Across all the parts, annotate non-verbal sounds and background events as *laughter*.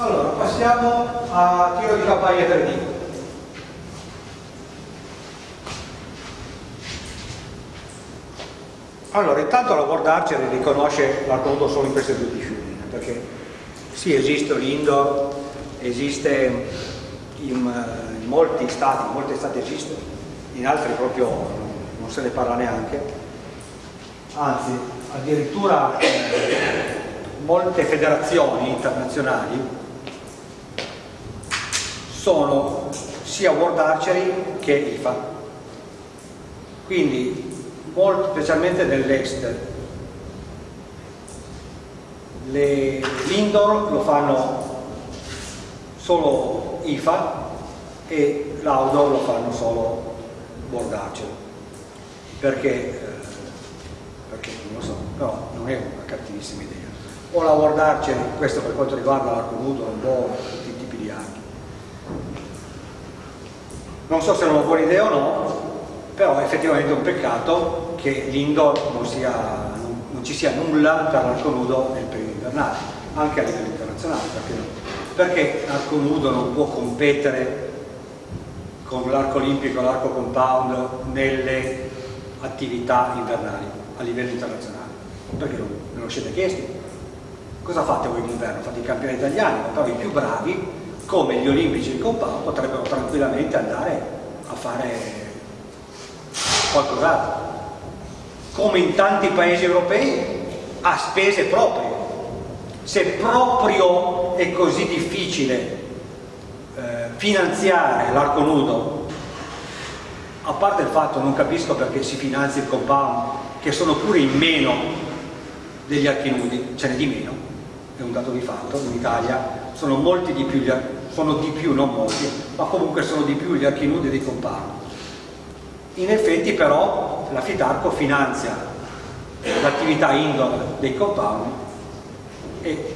Allora, passiamo a tiro di campagna 3D. Allora, intanto la World Archery riconosce l'arco solo in queste due discipline, perché sì, esiste l'indoor, esiste in, in, molti stati, in molti stati esiste, in altri proprio non se ne parla neanche, anzi addirittura molte federazioni internazionali sono sia World Archery che IFA. Quindi, molto, specialmente nell'est, l'indoor lo fanno solo IFA e l'outdoor lo fanno solo World Archery. Perché? Eh, perché non lo so, però non è una cattivissima idea. O la World Archery, questo per quanto riguarda l'arco nudo, un po' tutti i tipi di archi non so se è una buona idea o no, però è effettivamente un peccato che l'indoor non, non, non, ci sia nulla per l'arco nudo nel periodo invernale, anche a livello internazionale, perché? Perché l'arco nudo non può competere con l'arco olimpico, l'arco compound nelle attività invernali a livello internazionale? Perché non, non lo siete chiesti? Cosa fate voi in inverno? Fate i campioni italiani, però i più bravi come gli olimpici di compound potrebbero tranquillamente andare a fare qualcos'altro. Come in tanti paesi europei a spese proprie. Se proprio è così difficile eh, finanziare l'arco nudo a parte il fatto non capisco perché si finanzia il compound che sono pure in meno degli archi nudi ce n'è di meno è un dato di fatto in Italia sono molti di più gli archi sono di più, non molti, ma comunque sono di più gli archi nudi dei compound. In effetti però la Fidarco finanzia l'attività indoor dei compound e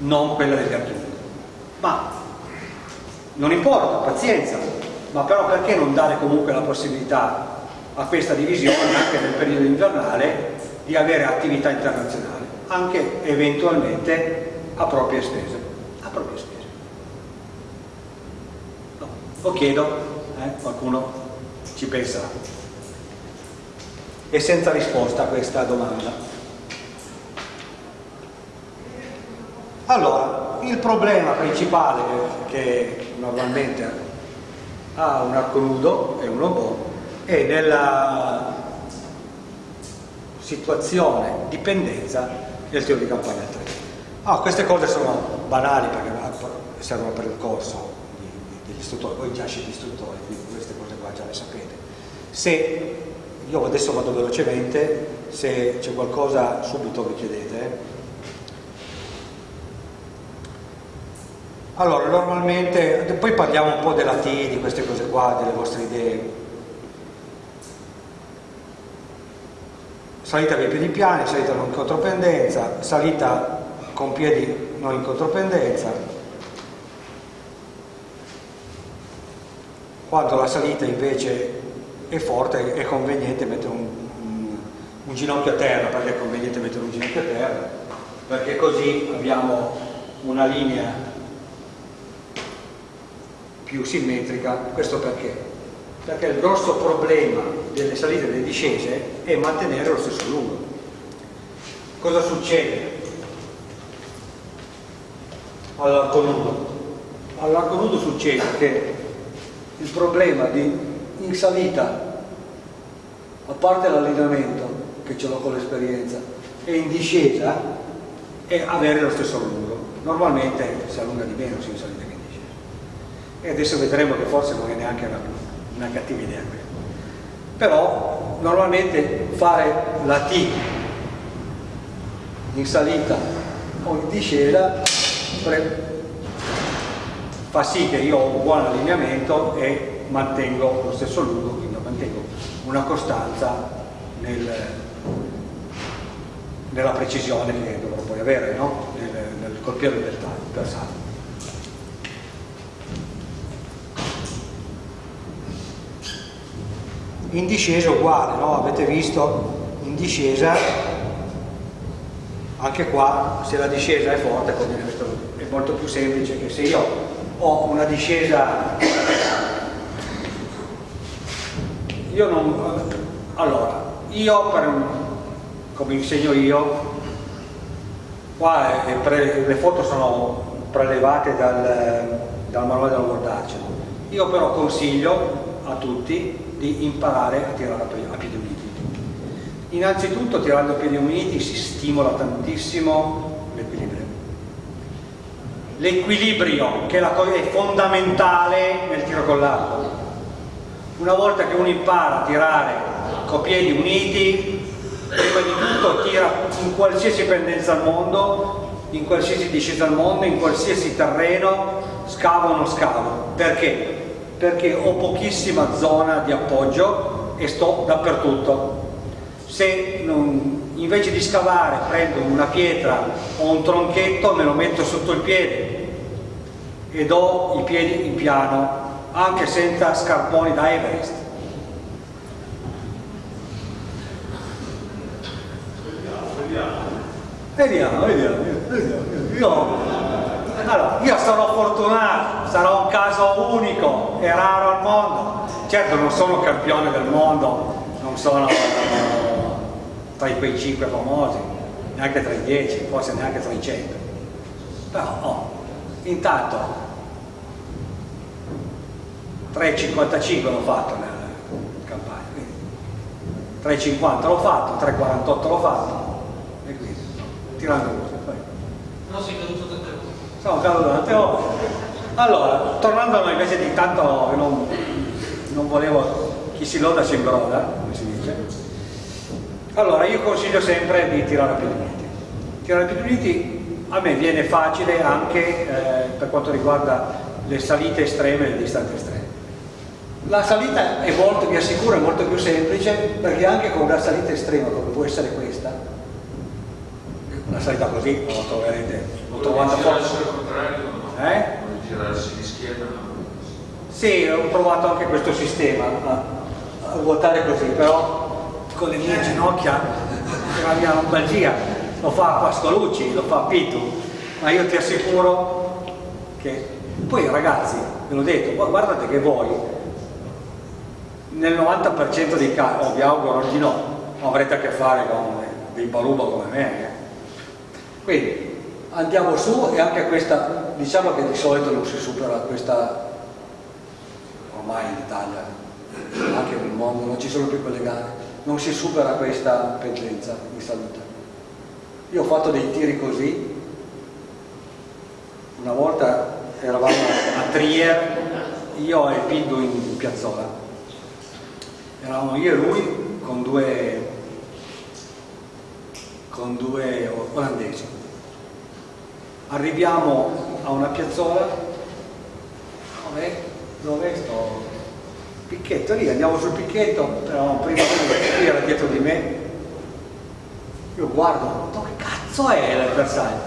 non quella degli archi nudi. Ma non importa, pazienza, ma però perché non dare comunque la possibilità a questa divisione anche nel periodo invernale di avere attività internazionali, anche eventualmente a proprie spese. A proprie spese. Lo chiedo, eh? qualcuno ci pensa. E senza risposta a questa domanda. Allora, il problema principale che normalmente ha un arco nudo e un robot è nella situazione dipendenza del tiro di campagna 3. Ah, queste cose sono banali perché servono per il corso, degli istruttori, voi già siete istruttori, quindi queste cose qua già le sapete. Se, io adesso vado velocemente, se c'è qualcosa subito vi chiedete. Allora, normalmente, poi parliamo un po' della T, di queste cose qua, delle vostre idee. Salita via piedi piani, salita non in contropendenza, salita con piedi non in contropendenza, quando la salita invece è forte è conveniente mettere un, un, un ginocchio a terra perché è conveniente mettere un ginocchio a terra perché così abbiamo una linea più simmetrica questo perché? perché il grosso problema delle salite e delle discese è mantenere lo stesso lungo cosa succede all'arco nudo? all'arco nudo succede che il problema di in salita a parte l'allenamento che ce l'ho con l'esperienza e in discesa è avere lo stesso lungo normalmente si allunga di meno sia in salita che in discesa. E adesso vedremo che forse non è neanche una, una cattiva idea. Però normalmente fare la T in salita o in discesa fa sì che io ho un buon allineamento e mantengo lo stesso lungo, quindi mantengo una costanza nel, nella precisione che dovrò poi avere no? nel, nel colpire del bersaglio. In discesa uguale, no? avete visto in discesa anche qua se la discesa è forte è molto più semplice che se io ho una discesa? Io non allora io per, come insegno io qua pre, le foto sono prelevate dal, dal manuale della Archer io però consiglio a tutti di imparare a tirare a piedi uniti. Innanzitutto tirando a piedi uniti si stimola tantissimo l'equilibrio che è fondamentale nel tiro con l'arco. Una volta che uno impara a tirare con piedi uniti prima di tutto tira in qualsiasi pendenza al mondo in qualsiasi discesa al mondo in qualsiasi terreno scavo o non scavo. Perché? perché ho pochissima zona di appoggio e sto dappertutto. Se non, invece di scavare prendo una pietra o un tronchetto me lo metto sotto il piede e do i piedi in piano anche senza scarponi da Everest. Vediamo, vediamo, vediamo. Io, allora, io sarò fortunato, sarà un caso unico e raro al mondo. Certo non sono campione del mondo, non sono tra quei cinque famosi, neanche tra i dieci, forse neanche tra i cento. Però, oh, intanto 3,55 l'ho fatto nella campagna, 3,50 l'ho fatto, 3,48 l'ho fatto, e quindi tirando così. No, sei caduto tante volte. Sono caduto tante volte. Allora, tornando a noi invece di tanto non, non volevo chi si loda si imbroda, come si dice. Allora, io consiglio sempre di tirare a piedi uniti. Tirare a piedi uniti a me viene facile anche eh, per quanto riguarda le salite estreme e le distanze estreme. La salita è molto, vi assicuro, è molto più semplice perché anche con una salita estrema come può essere questa, una salita così non la troverete, l'ho trovata forse. Eh? girarsi di schiena? Sì, ho provato anche questo sistema a, a ruotare così, però con le mie ginocchia e la mia lombalgia lo fa Pascolucci, lo fa Pitu, ma io ti assicuro che poi ragazzi, ve l'ho detto, guardate che voi nel 90% dei casi, oh, vi auguro di no, avrete a che fare con dei baluba come me. Eh. Quindi andiamo su e anche questa, diciamo che di solito non si supera questa, ormai in Italia, anche nel mondo, non ci sono più quelle gare, non si supera questa pendenza di salute. Io ho fatto dei tiri così, una volta eravamo a Trier, io e Piddo in piazzola, eravamo io e lui con due, con due olandesi. Arriviamo a una piazzola, dove, dove sto? Picchetto lì, andiamo sul picchetto, eravamo prima lui era dietro di me, io guardo, dove cazzo è l'avversario?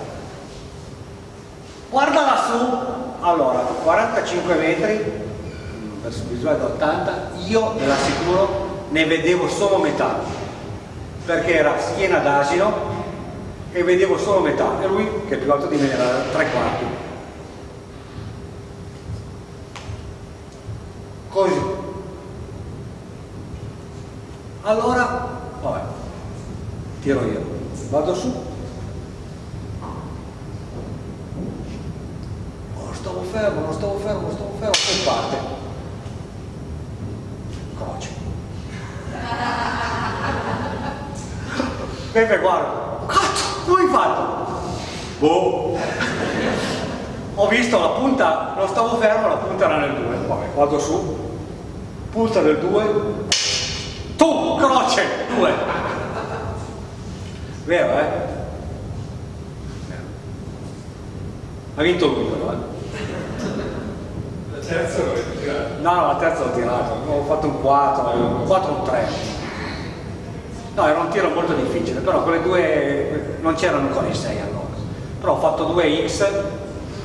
Guarda lassù, allora, 45 metri, verso visuale da 80, io ve l'assicuro ne vedevo solo metà, perché era schiena d'asino e vedevo solo metà, e lui che è più alto di me era tre quarti. Così. Allora, vabbè, tiro io, vado su, oh, stavo fermo, non stavo fermo, non stavo fermo, e parte. Pepe guarda, cazzo, come hai fatto? Boh. Ho visto la punta, non stavo fermo, la punta era nel 2. Vabbè, vado su, punta del 2, tu, croce, 2. Vero, eh? Ha vinto lui però, eh? La terza l'avete tirato? No, no, la terza l'ho tirato, ho fatto un 4, un 4 un 3. No, era un tiro molto difficile, però quelle due non c'erano ancora i 6 allora. Però ho fatto due X,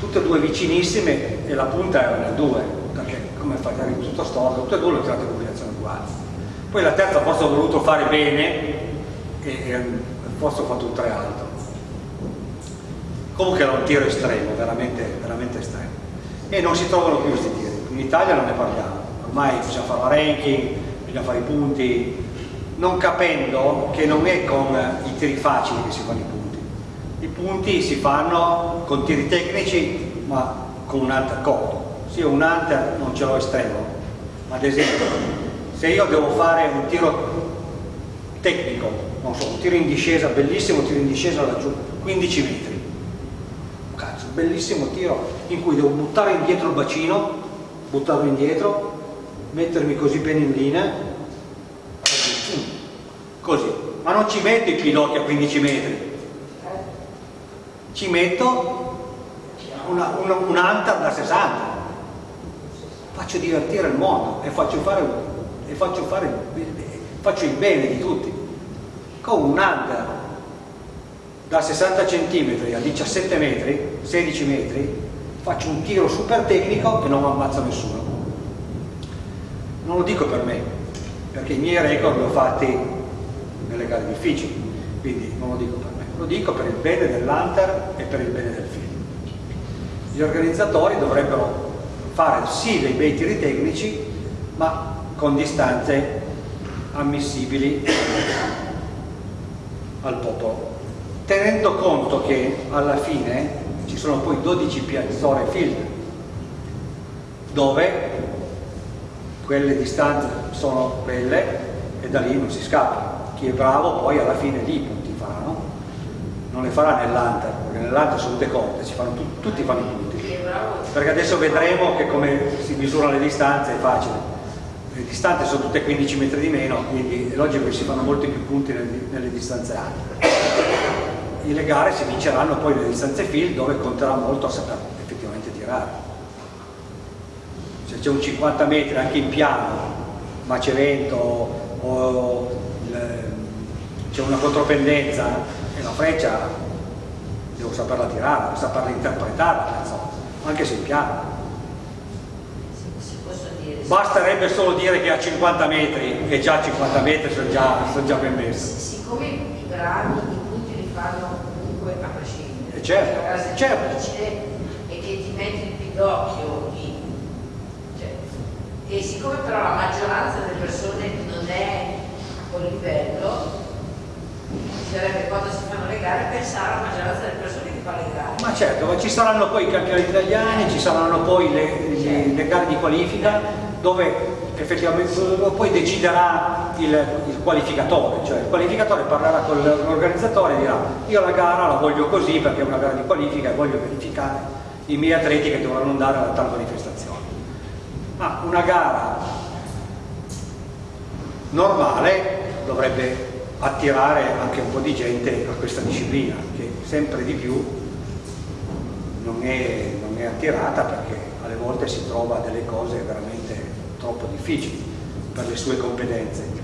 tutte e due vicinissime e la punta era nel 2, perché come fai a tutto storto, tutte e due le ho tirate in combinazione uguale. Poi la terza forse ho voluto fare bene e, e forse ho fatto un 3 alto. comunque era un tiro estremo veramente, veramente estremo. E non si trovano più questi tiri. In Italia non ne parliamo. Ormai bisogna fare la ranking bisogna fare i punti. Non capendo che non è con i tiri facili che si fanno i punti. I punti si fanno con tiri tecnici ma con un hunter corto se io un hunter non ce l'ho estremo. Ad esempio se io devo fare un tiro tecnico non so, un tiro in discesa bellissimo tiro in discesa laggiù 15 metri. Cazzo, bellissimo tiro in cui devo buttare indietro il bacino buttarlo indietro mettermi così bene in linea così ma non ci metto i piloti a 15 metri. Ci metto una, una, un hunter da 60 faccio divertire il mondo e faccio fare, e faccio, fare faccio il bene di tutti con un hunter da 60 cm a 17 metri 16 metri faccio un tiro super tecnico e non ammazzo nessuno. Non lo dico per me perché i miei record li ho fatti nelle gare difficili quindi non lo dico per me. Lo dico per il bene dell'hunter e per il bene del film. Gli organizzatori dovrebbero fare sì dei bei tiri tecnici ma con distanze ammissibili al popolo tenendo conto che alla fine ci sono poi 12 piazzole field dove quelle distanze sono quelle e da lì non si scappa. Chi è bravo poi alla fine lì i punti farà no? non le farà nell'Hunter perché nell'Hunter sono tutte corte fanno tu, tutti fanno i punti. Perché adesso vedremo che come si misurano le distanze è facile le distanze sono tutte 15 metri di meno quindi è logico che si fanno molti più punti nelle, nelle distanze alte. Le gare si vinceranno poi nelle distanze field dove conterà molto a saper effettivamente tirare. Se c'è un 50 metri anche in piano ma c'è vento o c'è una contropendenza e la freccia devo saperla tirare, devo saperla interpretare anche se in piano basterebbe solo dire che a 50 metri e già a 50 metri sono già, sono già ben messi. Siccome i brani i punti li fanno comunque a prescindere eh certo, la cosa certo. difficile è che ti metti il pidocchio cioè, e siccome però la maggioranza delle persone non è a quel livello bisognerebbe quando si fanno le gare pensare alla maggioranza delle persone che fa le gare. Ma certo, ma ci saranno poi i campionati italiani ci saranno poi le, le, le gare di qualifica dove effettivamente poi deciderà il, il, qualificatore, cioè il qualificatore parlerà con l'organizzatore e dirà io la gara la voglio così perché è una gara di qualifica e voglio verificare i miei atleti che dovranno andare alla tal manifestazione. Ma una gara normale dovrebbe attirare anche un po' di gente a questa disciplina che sempre di più non è, non è attirata perché alle volte si trova delle cose veramente troppo difficili per le sue competenze.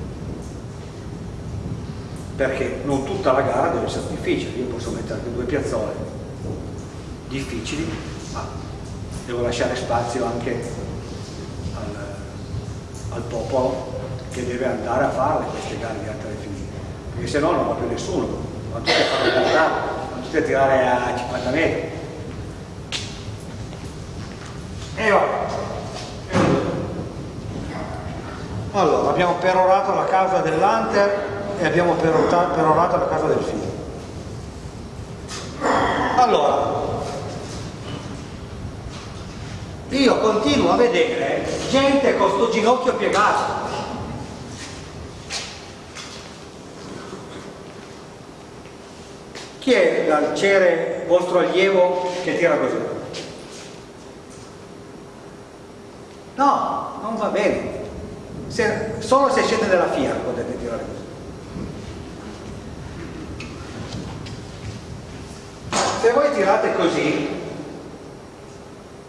Perché non tutta la gara deve essere difficile. Io posso mettere anche due piazzole. Difficili ma devo lasciare spazio anche al, al popolo che deve andare a fare queste gare di alta definitiva perché se no non va più nessuno. Vanno tutti a fare gara vanno tutti a tirare a 50 metri e va allora, abbiamo perorato la causa dell'Hunter e abbiamo perorato la casa del figlio. Allora, io continuo a vedere gente con sto ginocchio piegato. Chi è l'arciere vostro allievo che tira così? No, non va bene se, solo se siete della FIA potete tirare così. Se voi tirate così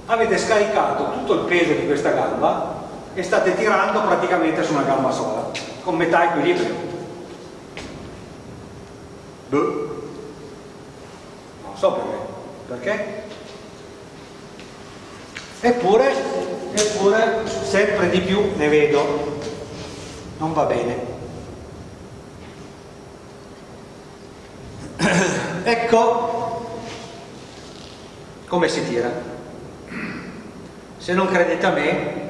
avete scaricato tutto il peso di questa gamba e state tirando praticamente su una gamba sola con metà equilibrio. Buh. non so perché. Perché? Eppure, eppure sempre di più ne vedo non va bene. *clears throat* ecco, come si tira. Se non credete a me,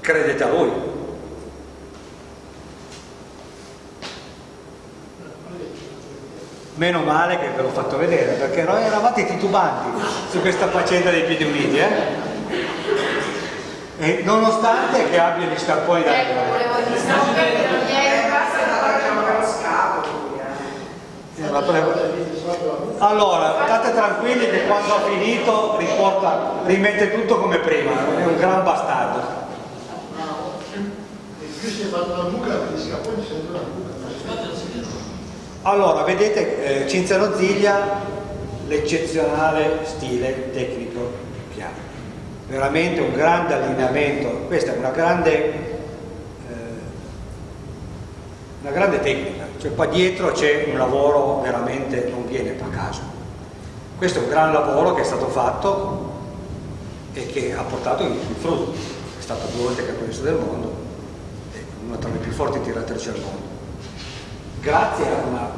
credete a lui. Meno male che ve l'ho fatto vedere, perché noi eravate titubanti su questa faccenda dei piedi uniti, eh? E nonostante che abbia gli scarponi da Ecco, volevo Eh, ma pre- Allora, state tranquilli che quando ha finito riporta, rimette tutto come prima, è un gran bastardo. Allora, vedete eh, Cinzano Ziglia, l'eccezionale stile tecnico. Veramente un grande allineamento, questa è una grande, eh, una grande tecnica, cioè qua dietro c'è un lavoro veramente, non viene a caso. Questo è un gran lavoro che è stato fatto e che ha portato i frutti, è stato due volte campionessa del mondo, è una tra le più forti tiratrici al mondo grazie a una,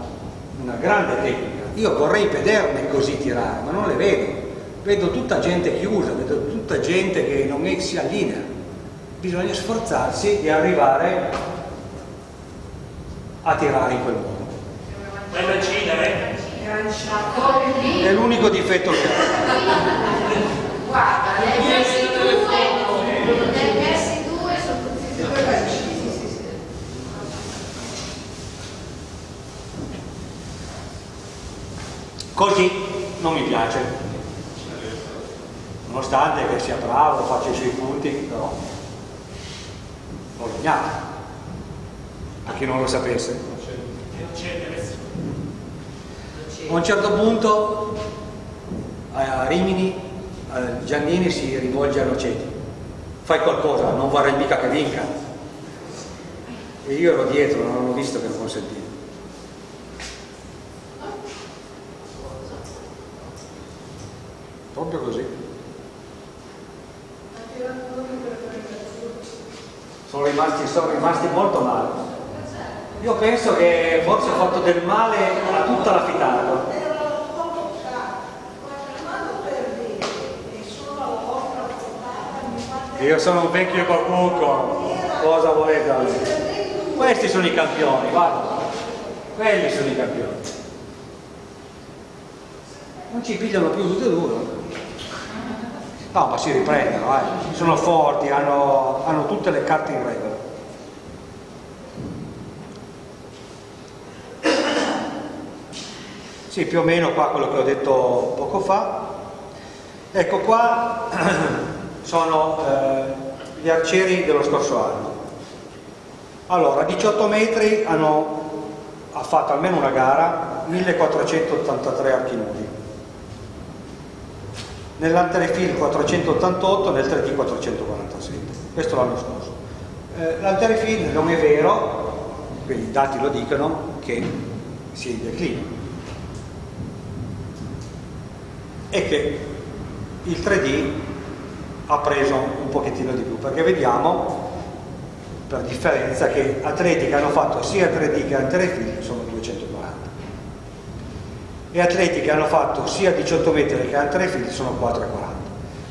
una grande tecnica. Io vorrei vederne così tirare, ma non le vedo. Vedo tutta gente chiusa, vedo tutta gente che non è- si allinea. Bisogna sforzarsi di arrivare a tirare in quel modo. Eh? È l'unico difetto che ha. Guarda, messi due, ne hai messi due, sono tutti e due. Così non mi piace. Nonostante che sia bravo, faccia i suoi punti, però legnato. Per chi non lo sapesse. Non c'è interesse. A un certo punto a Rimini Giannini si rivolge a Noceti fai qualcosa, non vorrei mica che vinca e io ero dietro, non ho visto che non consentivo proprio così sono rimasti, sono rimasti molto male io penso che forse ho fatto del male a tutta la fitata Io sono un vecchio babucco, cosa volete da me? Questi sono i campioni, guarda. Quelli sono i campioni. Non ci pigliano più tutti e due. No, ma si riprendono, eh. sono forti, hanno, hanno tutte le carte in regola. Sì, più o meno qua quello che ho detto poco fa. Ecco qua *clears throat* sono eh, gli arcieri dello scorso anno. Allora, a 18 metri hanno ha fatto almeno una gara 1483 archi nudi. Nell'anterefil 488, nel 3D 447. Questo l'anno scorso. Eh, L'anterefil non è vero, quindi i dati lo dicono, che si è in declino. E che il 3D ha preso un pochettino di più perché vediamo per differenza che atleti che hanno fatto sia 3D che anterefil sono 240 e atleti che hanno fatto sia 18 metri che anterefil sono 440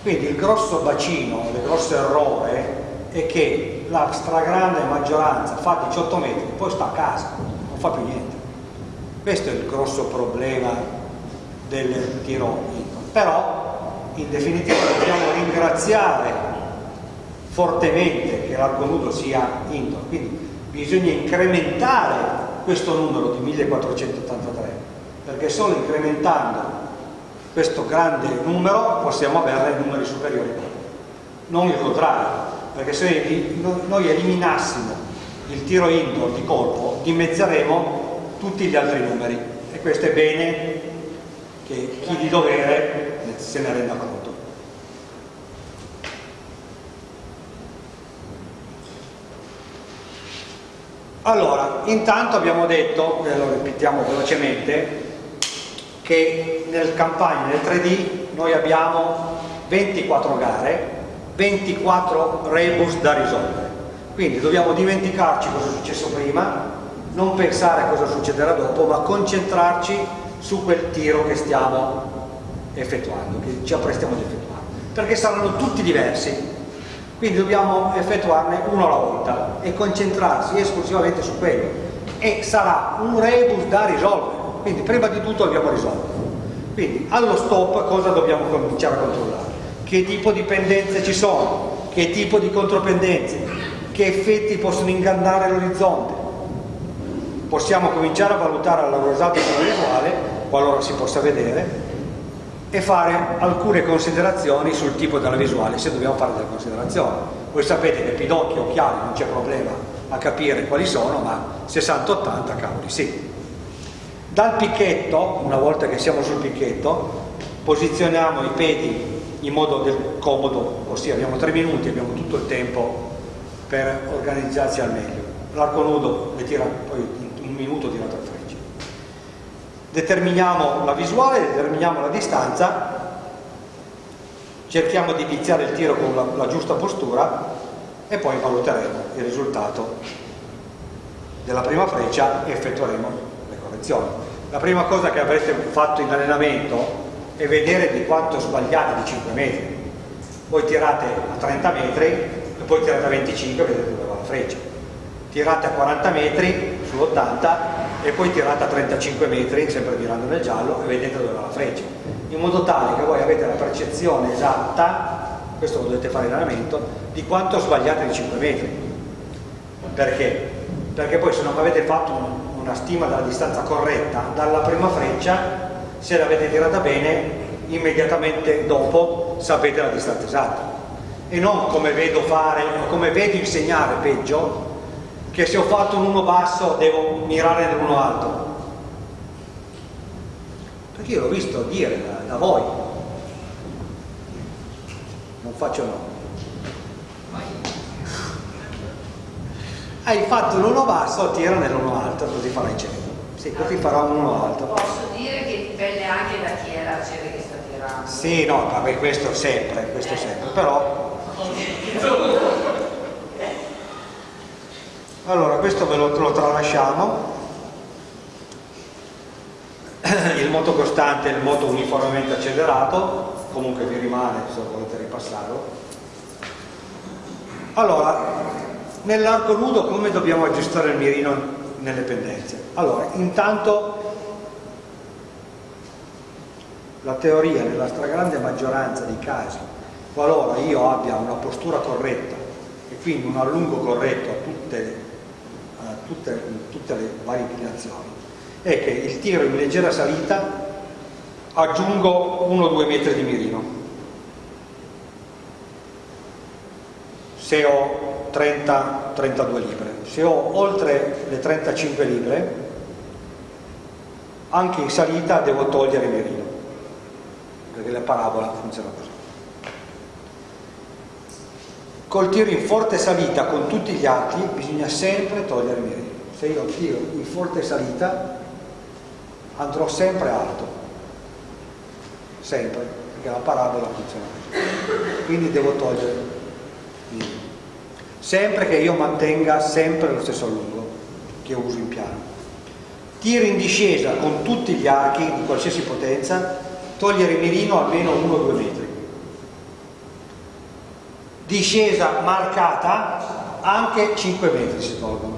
quindi il grosso bacino, il grosso errore è che la stragrande maggioranza fa 18 metri poi sta a casa, non fa più niente. Questo è il grosso problema del tiro però in definitiva dobbiamo ringraziare fortemente che l'arco nudo sia indoor, quindi bisogna incrementare questo numero di 1483, perché solo incrementando questo grande numero possiamo avere numeri superiori, non il contrario, perché se noi eliminassimo il tiro indoor di colpo dimezzeremo tutti gli altri numeri e questo è bene che chi di dovere se ne renda conto. Allora, intanto abbiamo detto, e lo ripetiamo velocemente, che nel campagna nel 3D noi abbiamo 24 gare, 24 rebus da risolvere. Quindi dobbiamo dimenticarci cosa è successo prima, non pensare a cosa succederà dopo, ma concentrarci su quel tiro che stiamo effettuando, che ci apprestiamo ad effettuare, perché saranno tutti diversi, quindi dobbiamo effettuarne uno alla volta e concentrarsi esclusivamente su quello. E sarà un rebus da risolvere, quindi prima di tutto dobbiamo risolvere. Quindi allo stop cosa dobbiamo cominciare a controllare? Che tipo di pendenze ci sono, che tipo di contropendenze, che effetti possono ingannare l'orizzonte. Possiamo cominciare a valutare la rosata sulla visuale, qualora si possa vedere, e fare alcune considerazioni sul tipo della visuale, se dobbiamo fare delle considerazioni. Voi sapete che pidocchi, occhiali, non c'è problema a capire quali sono, ma 60-80 cavoli sì. Dal picchetto, una volta che siamo sul picchetto, posizioniamo i piedi in modo del comodo, ossia abbiamo tre minuti, abbiamo tutto il tempo per organizzarsi al meglio. L'arco nudo le tira poi un minuto tira tre frecce. Determiniamo la visuale, determiniamo la distanza, cerchiamo di iniziare il tiro con la, la giusta postura e poi valuteremo il risultato della prima freccia e effettueremo le correzioni. La prima cosa che avrete fatto in allenamento è vedere di quanto sbagliate di 5 metri. Voi tirate a 30 metri e poi tirate a 25 e vedete dove va la freccia. Tirate a 40 metri su 80 e poi tirate a 35 metri, sempre mirando nel giallo, e vedete dove va la freccia. In modo tale che voi avete la percezione esatta, questo lo dovete fare in allenamento, di quanto sbagliate di 5 metri. Perché? Perché poi se non avete fatto una stima della distanza corretta dalla prima freccia, se l'avete tirata bene, immediatamente dopo sapete la distanza esatta. E non come vedo fare, come vedo insegnare peggio, che se ho fatto un 1 basso devo mirare nell'1 alto. Perché io l'ho visto dire da, da voi. Non faccio no. Hai fatto l'1 basso, tira nell'1 alto, così farai 100. Sì, così farò un 1 alto. Posso dire che dipende anche da chi è l'arciere che sta tirando. Sì, no, vabbè, questo sempre, questo sempre, però... Allora, questo ve lo, lo tralasciamo. Il moto costante e il moto uniformemente accelerato, comunque vi rimane se volete ripassarlo. Allora, nell'arco nudo come dobbiamo aggiustare il mirino nelle pendenze? Allora, intanto la teoria nella stragrande maggioranza dei casi, qualora io abbia una postura corretta e quindi un allungo corretto a tutte, a tutte, tutte le varie inclinazioni, è che il tiro in leggera salita aggiungo 1-2 metri di mirino. Se ho 30-32 libre. Se ho oltre le 35 libre, anche in salita devo togliere il mirino perché la parabola funziona così. Col tiro in forte salita con tutti gli archi bisogna sempre togliere il mirino. Se io tiro in forte salita andrò sempre alto, sempre, perché la parabola funziona così. Quindi devo togliere il mirino. Sempre che io mantenga sempre lo stesso allungo che uso in piano. Tiro in discesa con tutti gli archi di qualsiasi potenza togliere il mirino almeno 1-2 metri. Discesa marcata anche 5 metri si tolgono,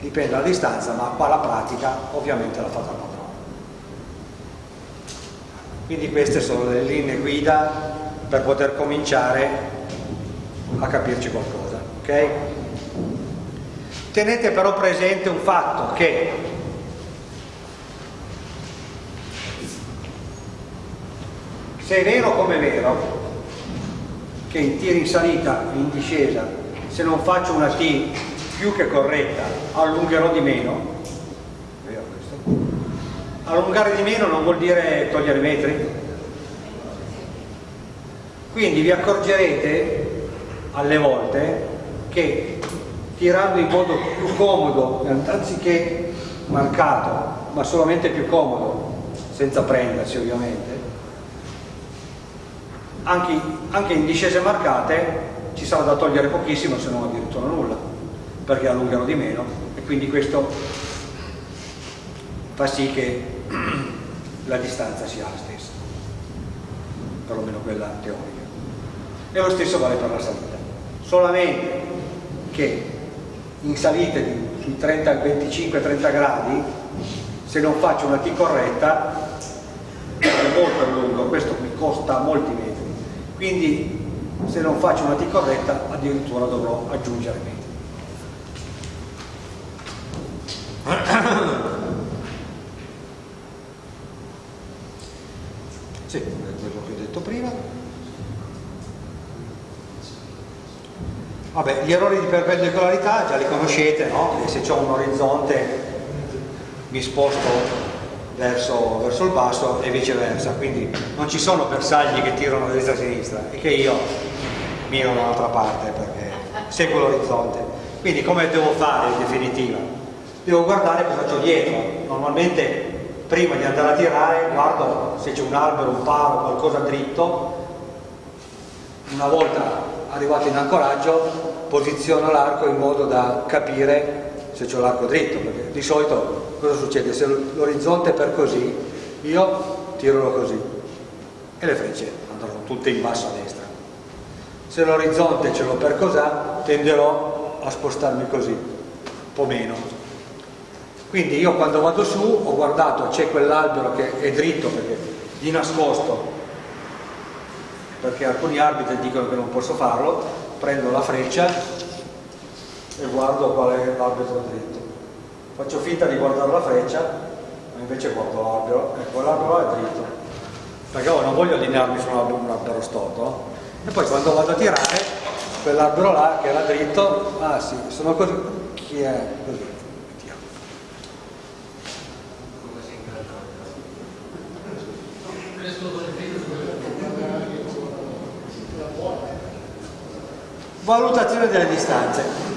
dipende dalla distanza, ma qua la pratica ovviamente la fa il padrone. Quindi queste sono le linee guida per poter cominciare a capirci qualcosa. Ok? Tenete però presente un fatto che se è vero come è vero che in tiri in salita in discesa se non faccio una T più che corretta allungherò di meno allungare di meno non vuol dire togliere metri quindi vi accorgerete alle volte che tirando in modo più comodo anziché marcato ma solamente più comodo senza prendersi ovviamente anche, anche in discese marcate ci sarà da togliere pochissimo se non addirittura nulla perché allungano di meno e quindi questo fa sì che *clears throat* la distanza sia la stessa perlomeno quella teorica. E lo stesso vale per la salita. Solamente che in salite di, sui 30, 25-30 gradi, se non faccio una T corretta, è molto lungo, questo mi costa molti metri. Quindi se non faccio una T corretta addirittura dovrò aggiungere metri. Sì, quello che ho detto prima. Vabbè, gli errori di perpendicolarità già li conoscete, no? E se ho un orizzonte mi sposto verso, verso, il basso e viceversa, quindi non ci sono bersagli che tirano a destra a sinistra e che io miro dall'altra parte perché seguo l'orizzonte. Quindi come devo fare in definitiva? Devo guardare cosa c'ho dietro. Normalmente prima di andare a tirare guardo se c'è un albero, un palo, qualcosa dritto. Una volta arrivato in ancoraggio posiziono l'arco in modo da capire se c'è l'arco dritto, perché di solito cosa succede? Se l'orizzonte è per così, io tiro così e le frecce andranno tutte in basso a destra. Se l'orizzonte ce l'ho per cos'ha, tenderò a spostarmi così, un po' meno. Quindi io quando vado su ho guardato, c'è quell'albero che è dritto perché di nascosto, perché alcuni arbitri dicono che non posso farlo, prendo la freccia e guardo qual è l'albero dritto. Faccio finta di guardare la freccia, ma invece guardo l'albero, ecco l'albero è dritto, perché io non voglio allinearmi su un albero, un albero storto. E poi quando vado a tirare, quell'albero là che era dritto, ah sì, sono così, chi è così? Valutazione delle distanze.